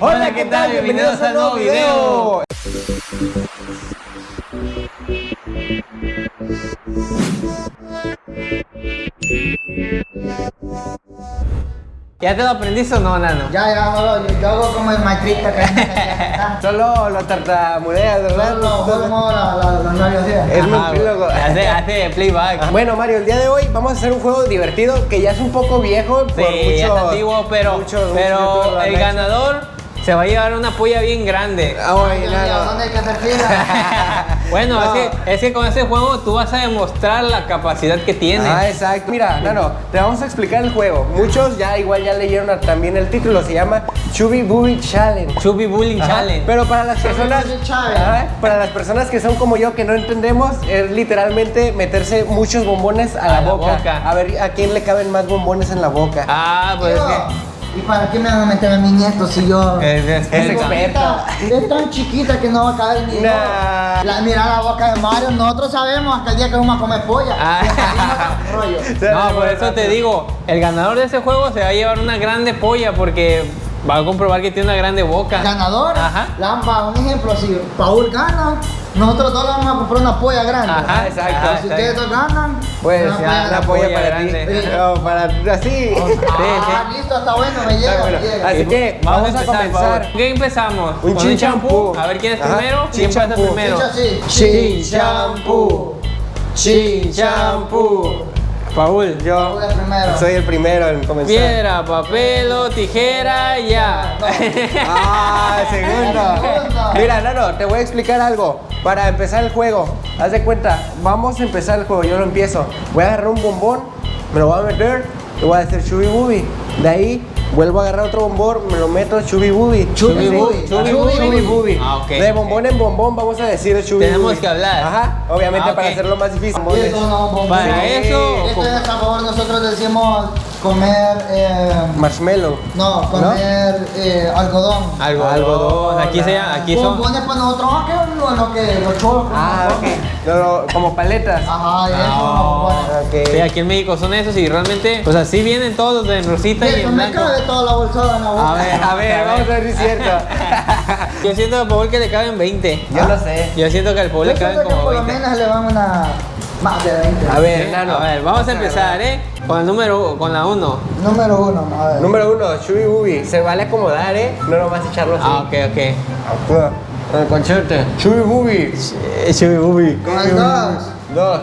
Hola, ¿qué tal? Bienvenidos a un nuevo video. ¿Ya te lo aprendiste o no, Nano? Ya, ya, no, yo, yo hago como el maestrita que. Solo lo tartamudeas, ¿verdad? No, no, como nerviosidad. Es Ajá, multílogo. Hace, hace playback. Bueno, Mario, el día de hoy vamos a hacer un juego divertido que ya es un poco viejo por ya muchos, está antiguo, pero, muchos- pero el ganador se va a llevar una polla bien grande. Ah, Ay, bueno, Dios mío, Nano. ¿Dónde hay que hacer fila? Bueno, No. es, que, es que con ese juego tú vas a demostrar la capacidad que tienes. Ah, exacto. Mira, Nano, te vamos a explicar el juego. Muchos ya igual ya leyeron también el título, se llama Chubby Booby Challenge. Chubby Ajá, Challenge. Pero para las personas. Ajá, para las personas que son como yo que no entendemos, es literalmente meterse muchos bombones a, la, A la boca. boca. A ver a quién le caben más bombones en la boca. Ah, pues que. ¿Y para qué me van a meter a mi nieto si yo... Es, es- Es experta. Es tan chiquita que no va a caber ni Nah. La, mira la boca de Mario, nosotros sabemos hasta el día que vamos a comer polla. Ah. No, por eso te digo, el ganador de ese juego se va a llevar una grande polla porque va a comprobar que tiene una grande boca. Ganador, Ajá. Lamba, un ejemplo, si Paul gana, nosotros todos vamos a comprar una polla grande. Ajá, exacto. Ah, si exacto. ustedes dos ganan, Pues una ya, grande. polla polla para grande. ti. Sí. No, para así. Ah, listo, está bueno, me llega, Está bueno. me llega. Así que vamos, a, comenzar. ¿Qué empezamos? Un chin champú. A ver quién es Ajá, primero. chin ¿Quién pasa champú. primero? Así. Chin champú. Chin champú. Paul. Yo Paul es primero. soy el primero en comenzar. Piedra, papel o tijera, ya. Ah, segundo. Segundo. Mira, Nano, te voy a explicar algo. Para empezar el juego, haz de cuenta, vamos a empezar el juego, yo lo empiezo. Voy a agarrar un bombón, me lo voy a meter y voy a hacer chubi bubi. De ahí vuelvo a agarrar otro bombón, me lo meto chubi bubi. Chubi bubi, Chubi bubi. bubi. Chubi bubi. Ah, ok. De bombón en bombón vamos a decir chubi Tenemos que hablar. Ajá, obviamente Ah, para hacerlo más difícil. Para eso. Esto es a favor, nosotros decimos comer, eh, Marshmallow. no, comer eh, algodón. Algodón. Algodón, Aquí, se llama- aquí son. Bombones para nosotros, ah, que lo, lo que los cholos. Ah, ok. Lo- lo- como paletas. Ajá, y eso, Ah, bombones. Ok. Sí, aquí en México son esos y realmente, pues así vienen todos de en rosita Y y en me blanco. cabe toda la bolsada en la boca. A ver, A ver, vamos a ver si es cierto. Yo siento a Paul que le caben 20. Yo no sé. Yo siento que al Paul Yo le caben que como por lo 20. menos le van una más de 20. A ver, Sí, Nano. A ver, vamos a empezar, ¿eh? Con el número, con la 1. Número uno, a ver. Número uno, Chubi Bubi. Se vale acomodar, ¿eh? No nomás echarlo así. Ah, ok, ok. Con el conchete. Chubi Bubi. Chubi bubi. Con el dos. Dos.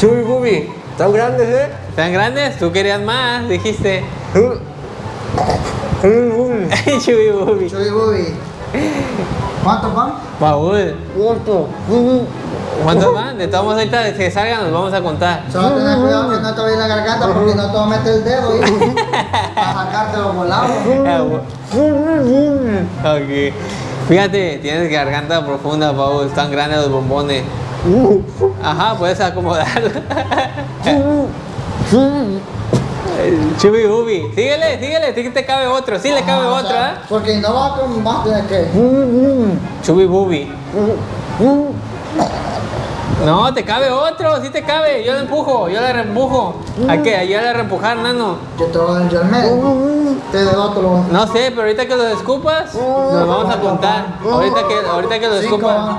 Chubi Bubi. Tan grandes, ¿eh? ¿Tan grandes? Tú querías más, dijiste. Chubi Bubi. Chubi bubi. Chubi bubi. ¿Cuántos van? Paul, ¿Cuánto? ¿Cuántos van? De todos modos, ahorita de que salgan nos vamos a contar. Solo tener cuidado que no te la garganta porque no te va a meter el dedo y a sacarte los volados. Ok. Fíjate, tienes garganta profunda, Paul. Están grandes los bombones. Ajá, puedes acomodar. Chubi bubi. Síguele, síguele. Sí que te cabe otro. Sí le cabe Ah, o otro, sea, ¿eh? Porque no va con más de que. Chubi bubi. No, te cabe otro, sí te cabe. Yo le empujo, yo le reempujo. ¿A qué? Yo le reempujar, nano. Yo te voy a dar yo al medio. Te otro. lo- No sé, pero ahorita que lo escupas, nos vamos a contar. Ahorita que, ahorita que lo Cinco escupas. van.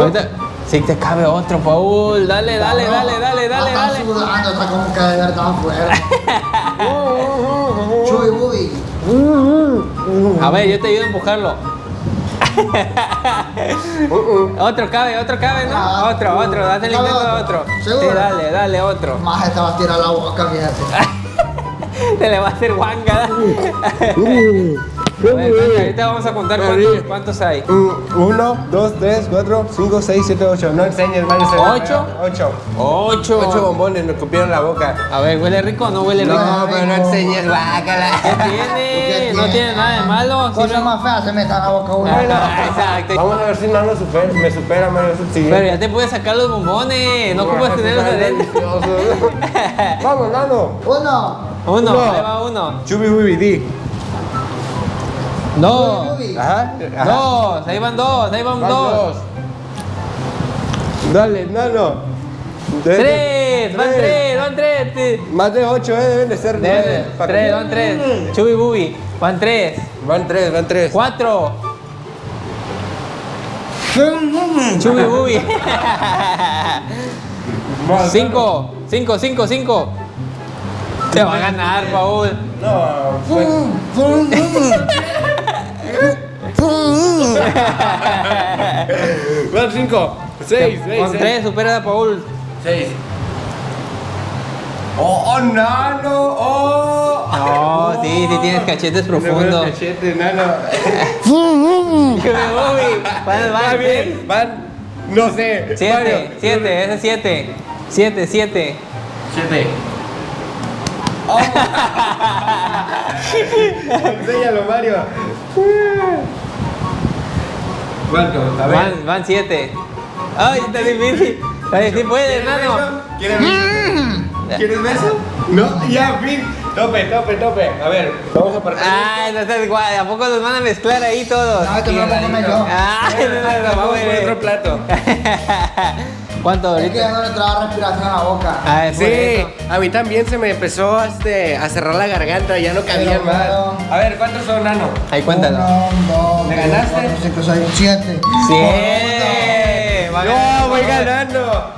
Ahorita. Sí te cabe otro, Paul. Dale, dale, dale, dale, dale, dale. sudando, está como que de verdad afuera. A ver, yo te ayudo a empujarlo. otro cabe, otro cabe, ¿no? Ah, Otro, otro, date el ¿cabe intento de otro? ¿Seguro? Sí, dale, dale, otro. Más te va a tirar la boca, fíjate. Te le va a hacer guanga. Ahorita vamos a contar cuántos, cuántos hay. Mm, Uno, dos, tres, cuatro, cinco, seis, siete, ocho. No enseñes, ve ¿Ocho? Ocho. Ocho. Ocho bombones, me cupieron la boca. A ver, ¿huele rico o no huele rico? No, pero no enseñes, ¿Qué guácala. tiene? No tiene? nada de malo. Cosa más fea se meta en la boca uno. Ah, Exacto. Vamos a ver si no nos supera, me supera, Mario. Pero ya te puedes sacar los bombones. No ocupas tenerlos adentro. Vamos, Nano. Uno. Uno, Uno. ahí va uno. Chubi Bubi. Ajá. ajá. Dos, ahí van dos, ahí van Van dos. dos. Dale, Nano. Tres. tres, van Tres. tres, van tres. Más de 8, eh, deben de ser Debe- nueve. Tres, van tres. Chubi Bubi, van tres. Van 3, van 3. Cuatro. Chubi Bubi. Cinco, cinco, cinco, cinco. Te va a ganar, Paul. No, pues. Van 5, 6, 6. Con tres, supera a Paul. 6. Oh, nano, oh. No, sí, sí tienes cachetes profundos. Cachete, nano. Chubi Bubi. Van, Va van, bien, van, no sé. Siete, Mario. siete, ese es siete. Siete, siete. 7. Oh. Enséñalo, Mario. ¿Cuánto? A ver. Van, van siete. Ay, está difícil. Ay, sí puedes, nano. ¿Quieres beso? ¿Quieres beso? No, ya, fin. Tope, tope, tope. A ver, vamos a partir. Ay, no estás guay. ¿A poco nos van a mezclar ahí todos? No, me lo comer yo. Ay, no, no, no, vamos por güey. otro plato. ¿Cuánto Es que ya no le entraba respiración a la boca. Ah, Sí, eso. a mí también se me empezó este, a cerrar la garganta, ya no cabían Pero, más. A ver, ¿cuántos son, Nano? Ahí cuéntalo. Uno, dos, ¿Me tres, ganaste? cuatro, cinco, seis, siete. ¡Siete! Va ganando, voy ganando.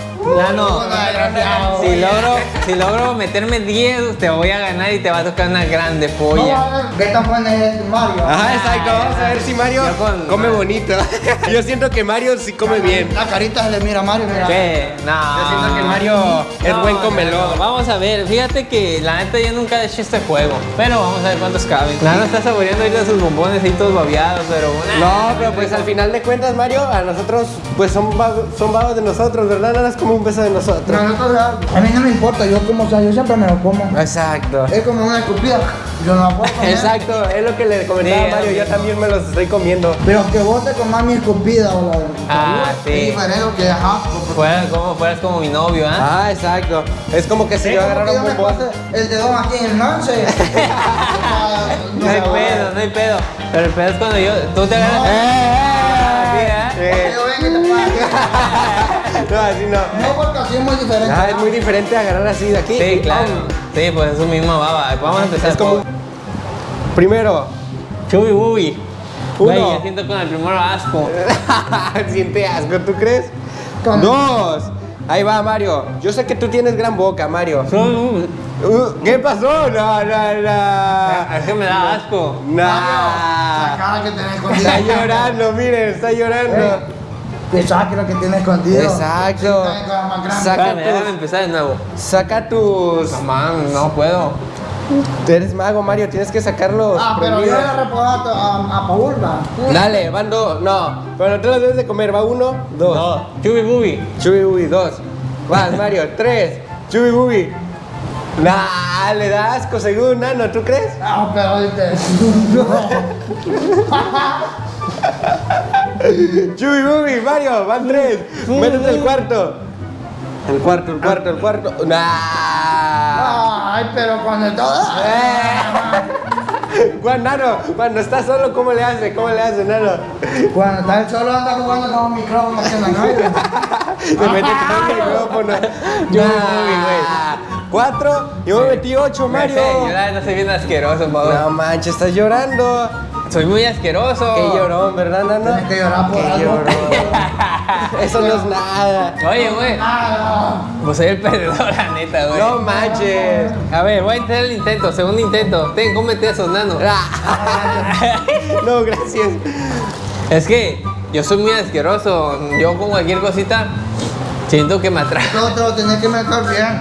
Si logro, si logro meterme 10, te voy a ganar y te va a tocar una grande polla. qué tan bueno es Mario. Ajá, exacto. Vamos a ver si Mario con- come bonito. Yo siento que Mario sí come bien. La carita se le mira a Mario, mira. ¿Qué? No. Yo siento que Mario es No, buen no, comelón. no. Vamos a ver, fíjate que la neta yo nunca he hecho este juego. Pero vamos a ver cuántos caben. Nano está saboreando ahorita sus bombones ahí todos babeados, pero. No, pero pues al final de cuentas, Mario, a nosotros, pues son, son vagos de nosotros, ¿verdad? Nada es como un beso de nosotros. Nosotros, a mí no me importa, yo como sea, yo siempre me lo como. Exacto. Es como una escupida, yo no la puedo comer. Exacto, es lo que le comentaba Sí, a Mario, yo también me los estoy comiendo. Pero que vos te comas mi escupida o la Ah, sí. Es diferente que ajá. Fueras como, fueras como mi novio, ¿ah? Ah, exacto. Es como que si yo agarrara un el dedón aquí en el lance. No hay pedo, no hay pedo. Pero el pedo es cuando yo. Tú te agarras. No. Ah, sí, ¿eh? No, así no. No, porque así es muy diferente. Ah, es muy diferente agarrar así de aquí. Sí, claro. Sí, pues es su misma baba. Vamos a empezar. Es como. Primero, Chubi Bubi. Uno. Güey, ya siento con el primero asco. siente asco, ¿tú crees? Con- Dos. Ahí va, Mario. Yo sé que tú tienes gran boca, Mario. Uh, ¿Qué pasó? No, no, no. Es que me da asco. La Nah. cara que tenés Está llorando, miren, está llorando. Eh, Saque lo que tiene escondido. Exacto. Saca tus, empezar de nuevo. saca tus. No, man, no puedo. Tú eres mago, Mario, tienes que sacarlos. Ah, pero yo le a, a Paul, va. Dale, van dos. No, pero no te los debes de comer. Va uno, dos. No. Chubi Bubi. Chubi Bubi, dos. Vas, Mario, tres. Chubi Bubi. Nah, le da asco según Nano, ¿tú crees? Ah, pero viste. Bubi, Mario, van tres. Métete el cuarto. El cuarto, el cuarto, el cuarto. Nah. Ay, pero cuando todo. Juan Nano, cuando estás solo, ¿cómo le hace? ¿Cómo le hace, Nano? Cuando está él solo anda jugando con un micrófono haciendo aire. Se mete con el micrófono. Güey. Cuatro, yo me metí ocho, Me sé, Mario. yo la soy bien asqueroso. No manches, estás llorando. Soy muy asqueroso. Qué llorón, ¿verdad, Nano? Tienes que llorar por Qué algo. llorón. Eso no es nada. Oye, güey. Ah, Pues soy el perdedor, la neta, güey. No manches. A ver, voy a intentar el intento, segundo intento. Ten, cómete eso, nano. No, gracias. Es que yo soy muy asqueroso. Yo con cualquier cosita siento que me atrae. Todo te lo tenés que meter bien.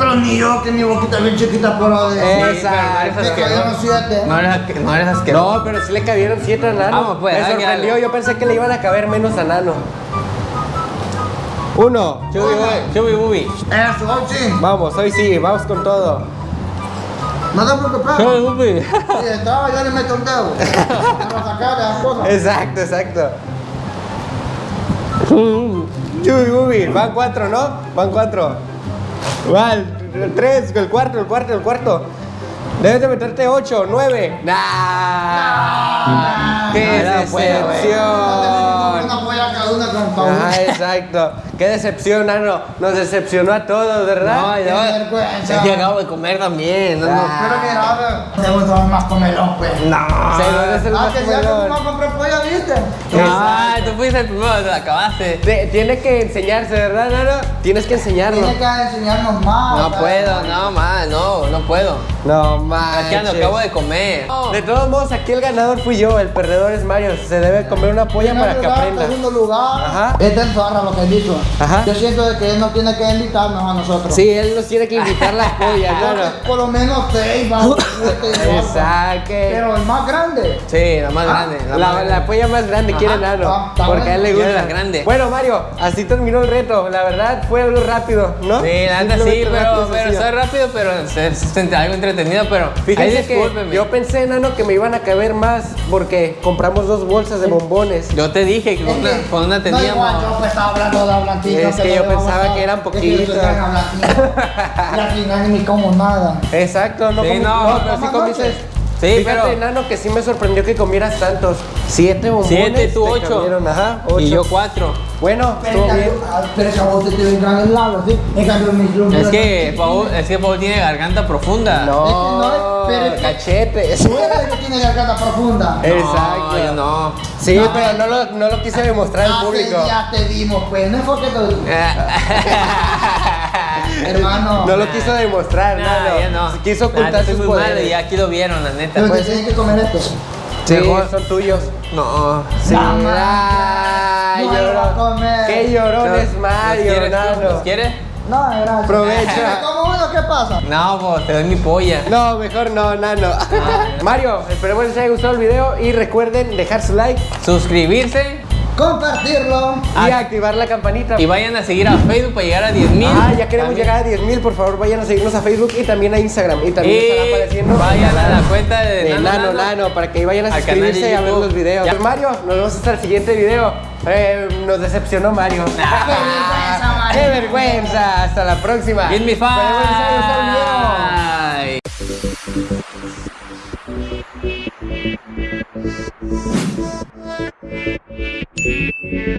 Pero ni yo, que mi boquita bien chiquita por lo de. Eh, Sí, pero no eres Me cayeron asqueroso. siete. No eres, asque- no eres asqueroso. No, pero sí le cabieron siete a Nano. Vamos, pues, Me sorprendió, yo pensé que le iban a caber menos a Nano. Uno. Chubi, bubi, chubi, bubi. Eso, hoy sí. Vamos, hoy sí, vamos con todo. No te preocupes. Chubi, bubi. Si estaba, yo le meto un dedo. Para sacar las cosas. Exacto, exacto. Chubi, bubi, van cuatro, ¿no? Van cuatro. Va el tres, el cuarto, el cuarto, el cuarto. Debes de meterte ocho, nueve. ¡Nah! ¡Qué No, no decepción! Una polla cada una con. Ah, exacto. Qué decepción, Nano. Nos decepcionó a todos, ¿verdad? No, yo, vergüenza. yo acabo de comer también. No, no. Ah. Pero mira, te gustó más comelón, pues. No. Según es el Ah, más que ya que no compré pollo, ¿viste? Ay, tú fuiste el primero, te la acabaste. Te- tiene que enseñarse, ¿verdad, Nano? Tienes que enseñarnos. Tiene que enseñarnos más. No puedo, no, más, no, no puedo. No Es que manches. lo acabo de comer. De todos modos, aquí el ganador fui yo, el perdedor es Mario. Se debe comer una polla para que aprenda. segundo lugar. Ajá. Es del zorra lo que él. Ajá. Yo siento de que él no tiene que invitarnos a nosotros. Sí, él nos tiene que invitar las pollas, Nano. por lo menos seis, vamos. Exacto. Pero el más grande. Sí, la más Ah, grande. La, La, más la polla más grande quiere Nano. está porque a él le gusta. La grande. Bueno, Mario, así terminó el reto. La verdad fue algo rápido, ¿no? Sí, la neta sí, pero, pero soy rápido, pero es, es algo entretenido, pero Fíjense que yo pensé, Nano, que me iban a caber más porque compramos dos bolsas de bombones. Yo te dije que con una, con una No, igual, teníamos. yo pues estaba hablando de Ablantina. Es que yo pensaba que eran poquitos. Y al final ni como nada. Exacto, no Sí, comí- no, pero sí comiste. Sí, Fíjate, pero- Nano, que sí me sorprendió que comieras tantos. Siete bombones. Siete, tú te ocho. Ajá, ocho. Y yo cuatro. Bueno, Pero estuvo bien. Pero te mis lumbre. Es que Paul, es que Paul tiene garganta profunda. No, Es no, pero es que- cachete. Tú eres el que tiene garganta profunda. No, Exacto. yo no. Sí, No. pero no lo, no lo quise demostrar al público. días te dimos, pues. No es porque te Hermano. No lo quiso demostrar, Nah, ya no. Quiso Nah, ocultar estoy sus muy mal poderes. y aquí lo vieron, la neta. Pero te pues- tienen que comer esto. Sí, Mejor. son tuyos. No. Sí, No, ay, No me lo lloró. va a comer. Qué llorón ¿Los- es Mario, ¿Los quieres. ¿Los quieres? No, gracias. Provecho. ¿Qué pasa? No, pues te doy mi polla. No, mejor no, Nano. Mario, esperemos les haya gustado el video y recuerden dejar su like Suscribirse Compartirlo. y Ah. activar la campanita. y vayan a seguir a Facebook para llegar a 10 mil. Ah, ya queremos llegar a 10 mil, por favor vayan a seguirnos a Facebook y también a Instagram. Y también estará Y apareciendo vayan a la cuenta de, de Nano, Nano, para que vayan a suscribirse y a ver los videos. Ya. Mario, nos vemos hasta el siguiente video. Eh, nos decepcionó Mario. vergüenza, Mario. ¡Qué vergüenza! Hasta la próxima. Give me five. Thank you.